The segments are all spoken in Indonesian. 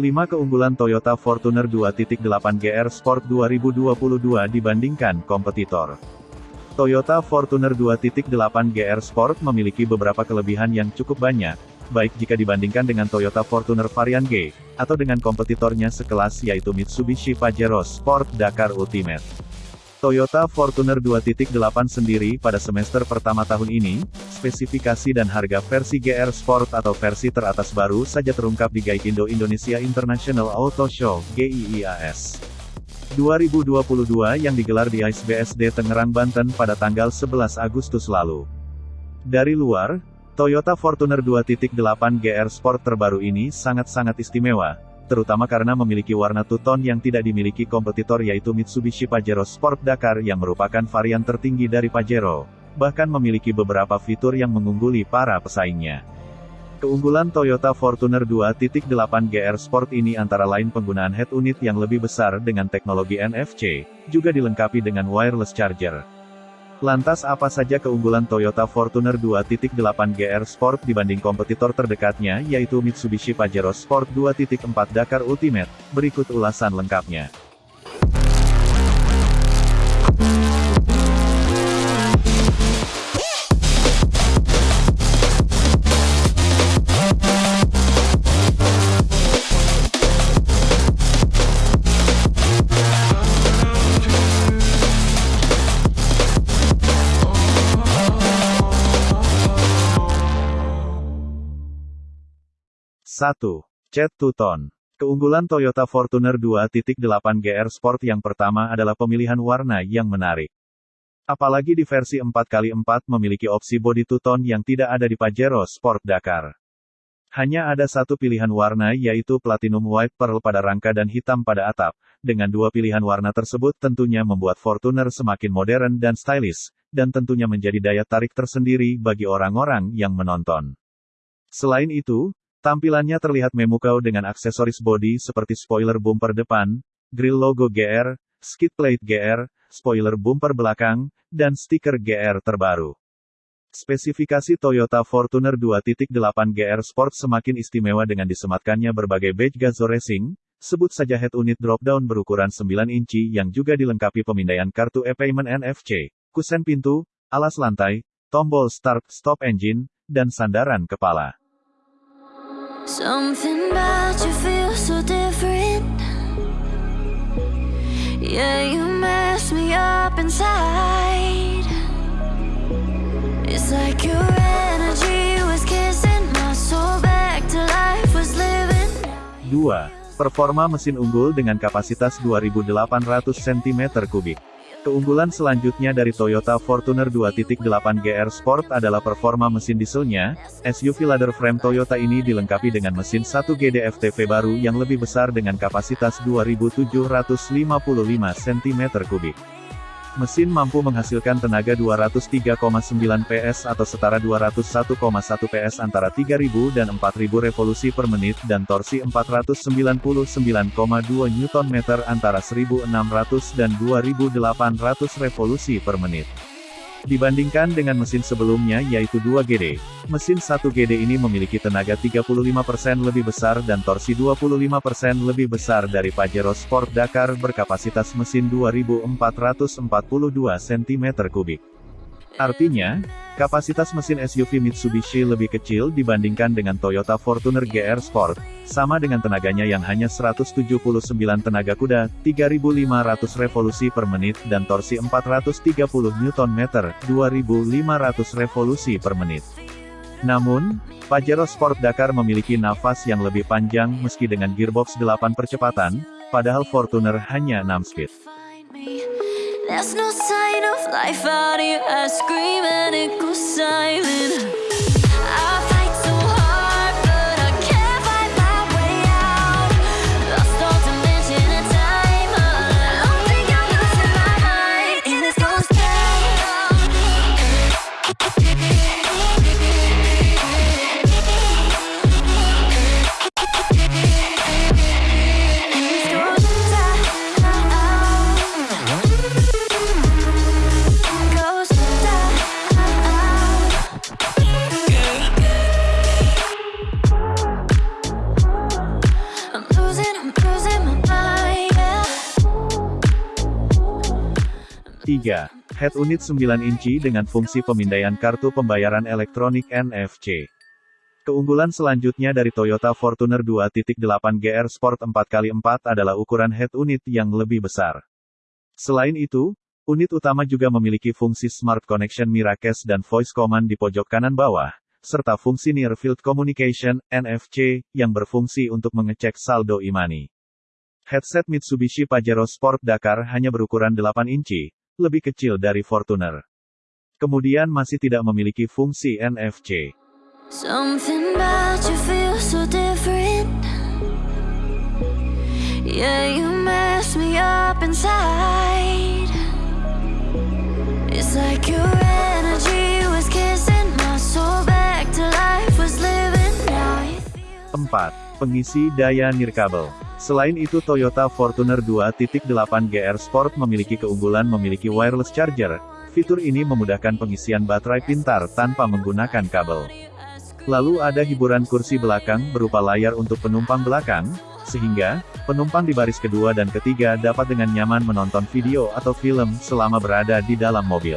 5 keunggulan Toyota Fortuner 2.8 GR Sport 2022 dibandingkan kompetitor. Toyota Fortuner 2.8 GR Sport memiliki beberapa kelebihan yang cukup banyak, baik jika dibandingkan dengan Toyota Fortuner varian G, atau dengan kompetitornya sekelas yaitu Mitsubishi Pajero Sport Dakar Ultimate. Toyota Fortuner 2.8 sendiri pada semester pertama tahun ini, spesifikasi dan harga versi GR Sport atau versi teratas baru saja terungkap di Gaikindo Indonesia International Auto Show, GIIAS. 2022 yang digelar di ISBSD Tangerang Banten pada tanggal 11 Agustus lalu. Dari luar, Toyota Fortuner 2.8 GR Sport terbaru ini sangat-sangat istimewa, terutama karena memiliki warna two-tone yang tidak dimiliki kompetitor yaitu Mitsubishi Pajero Sport Dakar yang merupakan varian tertinggi dari Pajero, bahkan memiliki beberapa fitur yang mengungguli para pesaingnya. Keunggulan Toyota Fortuner 2.8 GR Sport ini antara lain penggunaan head unit yang lebih besar dengan teknologi NFC, juga dilengkapi dengan wireless charger. Lantas apa saja keunggulan Toyota Fortuner 2.8 GR Sport dibanding kompetitor terdekatnya yaitu Mitsubishi Pajero Sport 2.4 Dakar Ultimate? Berikut ulasan lengkapnya. 1. Cat Two-Tone. Keunggulan Toyota Fortuner 2.8 GR Sport yang pertama adalah pemilihan warna yang menarik. Apalagi di versi 4x4 memiliki opsi body two-tone yang tidak ada di Pajero Sport Dakar. Hanya ada satu pilihan warna yaitu Platinum White Pearl pada rangka dan hitam pada atap. Dengan dua pilihan warna tersebut tentunya membuat Fortuner semakin modern dan stylish, dan tentunya menjadi daya tarik tersendiri bagi orang-orang yang menonton. Selain itu, Tampilannya terlihat memukau dengan aksesoris bodi seperti spoiler bumper depan, grill logo GR, skid plate GR, spoiler bumper belakang, dan stiker GR terbaru. Spesifikasi Toyota Fortuner 2.8 GR Sport semakin istimewa dengan disematkannya berbagai badge Gazoo Racing, sebut saja head unit drop-down berukuran 9 inci yang juga dilengkapi pemindaian kartu e-payment NFC, kusen pintu, alas lantai, tombol start stop engine, dan sandaran kepala. Something about you feels so different. Yeah, you mess me up inside. It's like your energy was kissing my soul back to life was living. 2. Performa mesin unggul dengan kapasitas 2800 cm3 Keunggulan selanjutnya dari Toyota Fortuner 2.8 GR Sport adalah performa mesin dieselnya. SUV ladder frame Toyota ini dilengkapi dengan mesin 1 GDFTV baru yang lebih besar dengan kapasitas 2755 cm3. Mesin mampu menghasilkan tenaga 203,9 PS atau setara 201,1 PS antara 3000 dan 4000 revolusi per menit dan torsi 499,2 Nm antara 1600 dan 2800 revolusi per menit. Dibandingkan dengan mesin sebelumnya yaitu 2GD, mesin 1GD ini memiliki tenaga 35% lebih besar dan torsi 25% lebih besar dari Pajero Sport Dakar berkapasitas mesin 2442 cm3. Artinya, kapasitas mesin SUV Mitsubishi lebih kecil dibandingkan dengan Toyota Fortuner GR Sport, sama dengan tenaganya yang hanya 179 tenaga kuda, 3500 revolusi per menit dan torsi 430 Nm, 2500 revolusi per menit. Namun, Pajero Sport Dakar memiliki nafas yang lebih panjang meski dengan gearbox 8 percepatan, padahal Fortuner hanya 6 speed. There's no sign of life out here. I scream and it goes silent Head unit 9 inci dengan fungsi pemindaian kartu pembayaran elektronik NFC. Keunggulan selanjutnya dari Toyota Fortuner 2.8 GR Sport 4x4 adalah ukuran head unit yang lebih besar. Selain itu, unit utama juga memiliki fungsi Smart Connection Miracast dan Voice Command di pojok kanan bawah, serta fungsi Near Field Communication, NFC, yang berfungsi untuk mengecek saldo e-money. Headset Mitsubishi Pajero Sport Dakar hanya berukuran 8 inci, lebih kecil dari Fortuner. Kemudian masih tidak memiliki fungsi NFC. Something about you feels so different. Yeah, you mess me up inside. It's like your energy was kissing my soul back to life was living now. 4. Pengisi daya nirkabel. Selain itu Toyota Fortuner 2.8 GR Sport memiliki keunggulan memiliki wireless charger. Fitur ini memudahkan pengisian baterai pintar tanpa menggunakan kabel. Lalu ada hiburan kursi belakang berupa layar untuk penumpang belakang, sehingga, penumpang di baris kedua dan ketiga dapat dengan nyaman menonton video atau film selama berada di dalam mobil.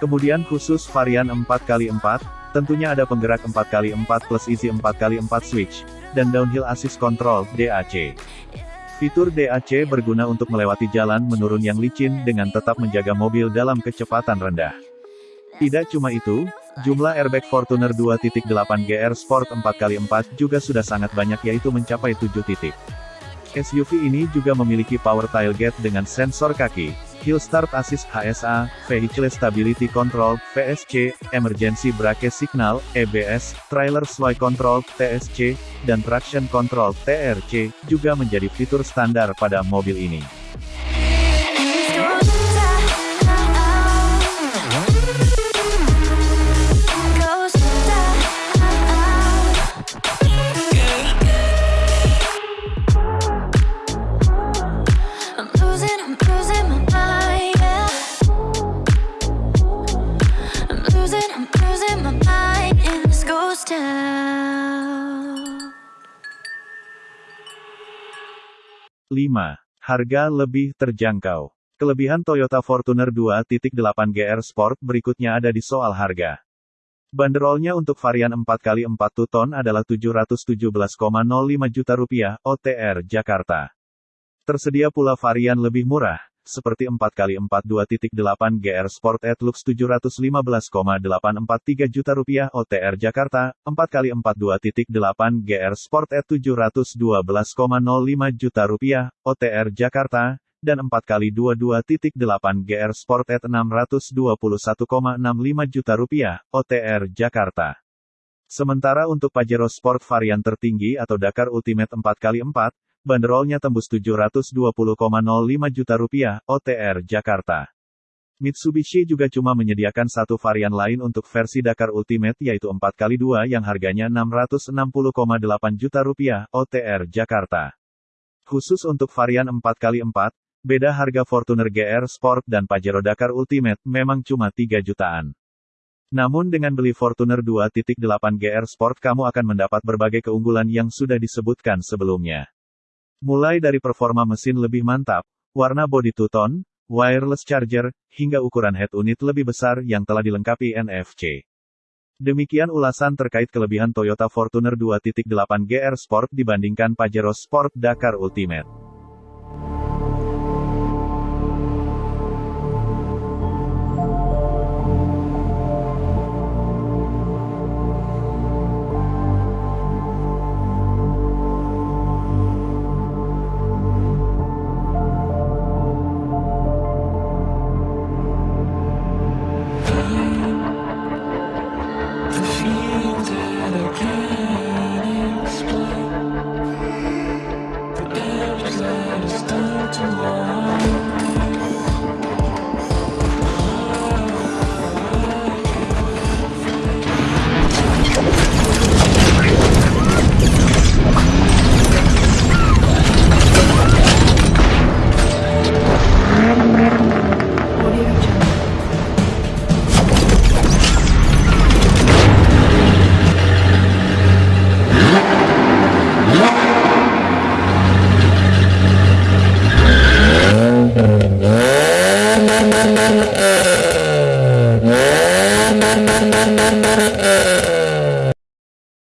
Kemudian khusus varian 4x4, tentunya ada penggerak 4x4 plus easy 4x4 switch, dan downhill assist control, DAC. Fitur DAC berguna untuk melewati jalan menurun yang licin dengan tetap menjaga mobil dalam kecepatan rendah. Tidak cuma itu, jumlah airbag Fortuner 2.8 GR Sport 4x4 juga sudah sangat banyak yaitu mencapai 7 titik. SUV ini juga memiliki power tailgate dengan sensor kaki, Hill Start Assist HSA, Vehicle Stability Control, VSC, Emergency Brake Signal, EBS, Trailer Sway Control, TSC, dan Traction Control, TRC, juga menjadi fitur standar pada mobil ini. Harga lebih terjangkau. Kelebihan Toyota Fortuner 2.8 GR Sport berikutnya ada di soal harga. Banderolnya untuk varian 4x4 Tuton adalah 717,05 juta rupiah, OTR Jakarta. Tersedia pula varian lebih murah, seperti 4x4 2.8 GR Sport Lux 715,843 juta rupiah OTR Jakarta, 4x4 2.8 GR Sport E 712,05 juta rupiah OTR Jakarta, dan 4x2 2.8 GR Sport E 621,65 juta rupiah OTR Jakarta. Sementara untuk Pajero Sport varian tertinggi atau Dakar Ultimate 4x4, Banderolnya tembus 720,05 juta rupiah, OTR Jakarta. Mitsubishi juga cuma menyediakan satu varian lain untuk versi Dakar Ultimate yaitu 4x2 yang harganya 660,8 juta rupiah, OTR Jakarta. Khusus untuk varian 4x4, beda harga Fortuner GR Sport dan Pajero Dakar Ultimate memang cuma 3 jutaan. Namun dengan beli Fortuner 2.8 GR Sport kamu akan mendapat berbagai keunggulan yang sudah disebutkan sebelumnya. Mulai dari performa mesin lebih mantap, warna bodi two-tone, wireless charger, hingga ukuran head unit lebih besar yang telah dilengkapi NFC. Demikian ulasan terkait kelebihan Toyota Fortuner 2.8 GR Sport dibandingkan Pajero Sport Dakar Ultimate. Lord.